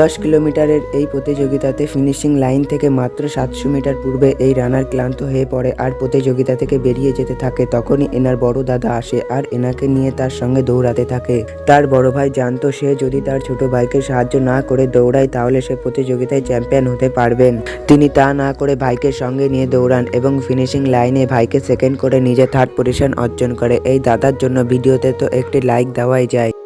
দশ কিলোমিটারের এই প্রতিযোগিতাতে ফিনিশিং লাইন থেকে মাত্র সাতশো মিটার পূর্বে এই রানার ক্লান্ত হয়ে পড়ে আর প্রতিযোগিতা থেকে বেরিয়ে যেতে থাকে, তখনই এনার বড় দাদা আসে আর এনাকে নিয়ে তার সঙ্গে দৌড়াতে থাকে। তার বড় ভাই জানতো সে যদি তার ছোট ভাইকে সাহায্য না করে দৌড়ায়, তাহলে সে প্রতিযোগিতায় চ্যাম্পিয়ন হতে পারবেন তিনি তা না করে ভাইকে সঙ্গে নিয়ে দৌড়ান এবং ফিনিশিং লাইনে ভাইকে সেকেন্ড করে নিজে থার্ড পজিশন অর্জন করে। এই দাদার জন্য ভিডিওতে তো একটি লাইক দেওয়াই যায়।